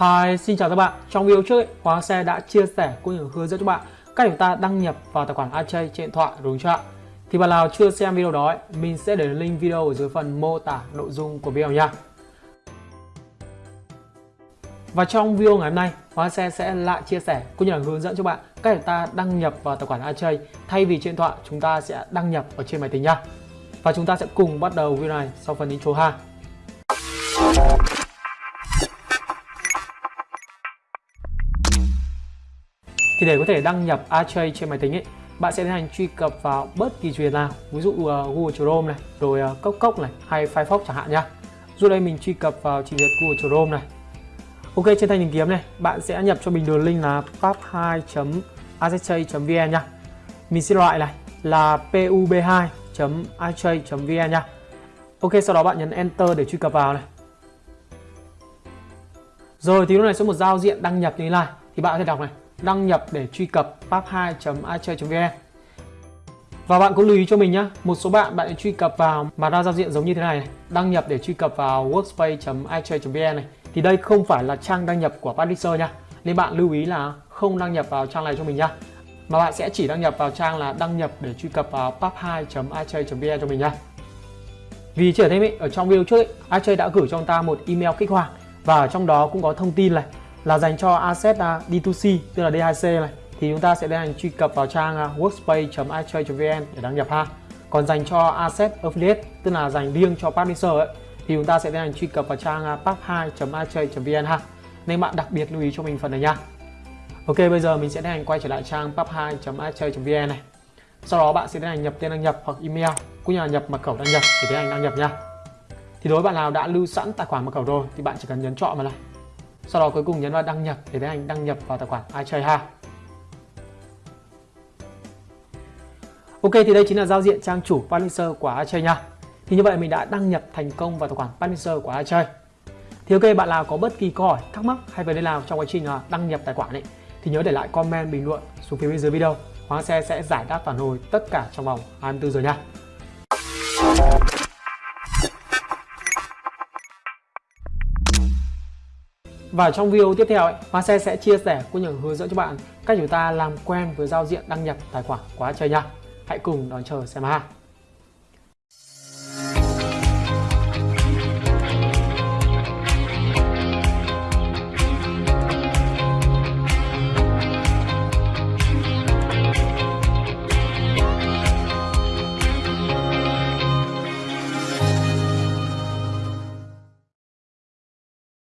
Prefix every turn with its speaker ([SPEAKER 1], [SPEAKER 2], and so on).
[SPEAKER 1] Hi, xin chào các bạn. Trong video trước, ấy, Hoàng Xe đã chia sẻ cũng như hướng dẫn cho bạn cách chúng ta đăng nhập vào tài khoản AJ trên điện thoại đúng chưa ạ? Thì bạn nào chưa xem video đó, ấy, mình sẽ để link video ở dưới phần mô tả nội dung của video nha. Và trong video ngày hôm nay, Hoàng Xe sẽ lại chia sẻ cũng như là hướng dẫn cho bạn cách chúng ta đăng nhập vào tài khoản AJ thay vì trên điện thoại chúng ta sẽ đăng nhập ở trên máy tính nha. Và chúng ta sẽ cùng bắt đầu video này sau phần intro ha. Thì để có thể đăng nhập AJ trên máy tính ấy, bạn sẽ tiến hành truy cập vào bất kỳ truyền nào, ví dụ uh, Google Chrome này, rồi uh, Cốc Cốc này, hay Firefox chẳng hạn nha. Dù đây mình truy cập vào trình duyệt Google Chrome này. Ok, trên thanh tìm kiếm này, bạn sẽ nhập cho mình đường link là pub2.azj.vn nha. Mình xin loại này là pub2.aj.vn nha. Ok, sau đó bạn nhấn Enter để truy cập vào này. Rồi thì lúc này sẽ một giao diện đăng nhập như thế này thì bạn có thể đọc này đăng nhập để truy cập pub2.iChchơi.vn và bạn cũng lưu ý cho mình nhé một số bạn bạn truy cập vào mà ra giao diện giống như thế này, này đăng nhập để truy cập vào workspace.iChchơi.vn này. Thì đây không phải là trang đăng nhập của publisher nha nên bạn lưu ý là không đăng nhập vào trang này cho mình nha mà bạn sẽ chỉ đăng nhập vào trang là đăng nhập để truy cập vào pub2.iChchơi.vn cho mình nha vì trở thêm ý, ở trong video trước iChchơi đã gửi cho ông ta một email kích hoạt và ở trong đó cũng có thông tin này là dành cho asset à, D2C tức là D2C này thì chúng ta sẽ tiến hành truy cập vào trang à, workspace.itrade.vn để đăng nhập ha. Còn dành cho asset affiliate, tức là dành riêng cho publisher ấy, thì chúng ta sẽ tiến hành truy cập vào trang à, pub2.itrade.vn ha. Nên bạn đặc biệt lưu ý cho mình phần này nha. Ok, bây giờ mình sẽ tiến hành quay trở lại trang pub2.itrade.vn này. Sau đó bạn sẽ tiến hành nhập tên đăng nhập hoặc email, cũng như là nhập mật khẩu đăng nhập để tiến hành đăng nhập nha. Thì đối với bạn nào đã lưu sẵn tài khoản mật khẩu rồi thì bạn chỉ cần nhấn chọn vào này sau đó cuối cùng nhấn vào đăng nhập để tiến hành đăng nhập vào tài khoản iTrade ha. Ok, thì đây chính là giao diện trang chủ publisher của iTrade nha. Thì như vậy mình đã đăng nhập thành công vào tài khoản publisher của iTrade. thì ok, bạn nào có bất kỳ câu hỏi, thắc mắc hay vấn đề nào trong quá trình à, đăng nhập tài khoản ấy, thì nhớ để lại comment bình luận xuống phía bên dưới video. Hoàng Xe sẽ giải đáp phản hồi tất cả trong vòng 24 giờ nha. Và trong video tiếp theo, ấy, Hoa Xe sẽ chia sẻ cũng như hướng dẫn cho bạn cách chúng ta làm quen với giao diện đăng nhập tài khoản quá trời nha. Hãy cùng đón chờ xem ha.